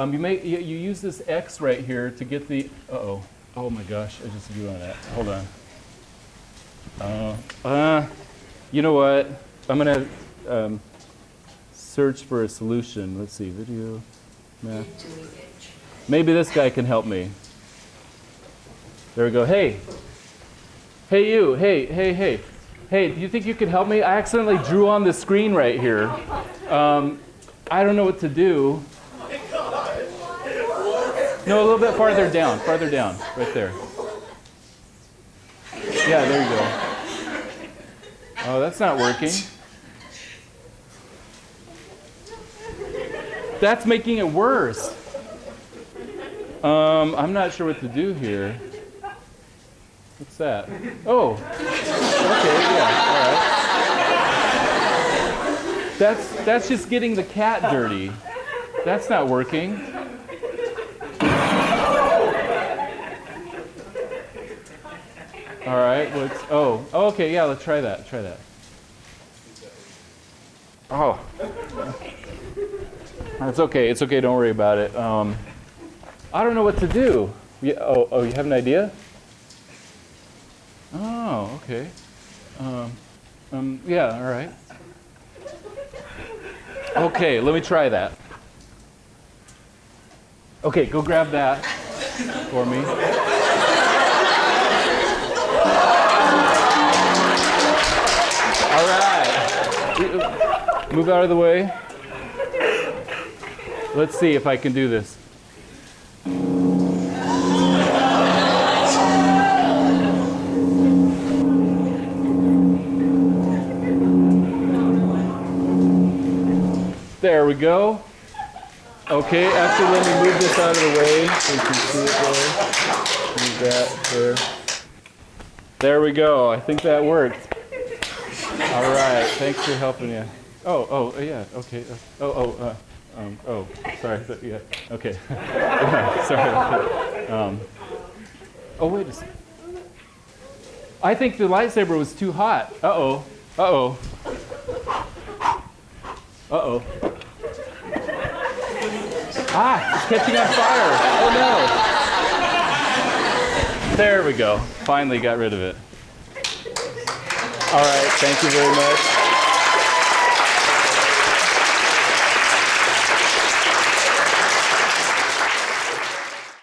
Um, you, may, you, you use this X right here to get the, uh-oh. Oh my gosh, I just drew on that. Hold on. Uh, uh, you know what? I'm gonna um, search for a solution. Let's see, video, math. Maybe this guy can help me. There we go. Hey, hey you, hey, hey, hey. Hey, do you think you could help me? I accidentally drew on the screen right here. Um, I don't know what to do. No, a little bit farther down, farther down, right there. Yeah, there you go. Oh, that's not working. That's making it worse. Um, I'm not sure what to do here. What's that? Oh, okay, yeah, all right. That's, that's just getting the cat dirty. That's not working. All right, what's, oh, oh, okay, yeah, let's try that, try that. Oh. It's okay, it's okay, don't worry about it. Um, I don't know what to do. Yeah, oh, oh, you have an idea? Oh, okay. Um, um, yeah, all right. Okay, let me try that. Okay, go grab that for me. Right. Move out of the way. Let's see if I can do this. There we go. Okay, actually let me move this out of the way so you can see it there. Move that there. There we go. I think that worked. All right, thanks for helping me. Oh, oh, yeah, okay. Oh, oh, uh, um, oh, sorry. Yeah, okay. sorry. Um, oh, wait a second. I think the lightsaber was too hot. Uh-oh. Uh-oh. Uh-oh. Ah, it's catching on fire. Oh no. There we go. Finally got rid of it. All right, thank you very much.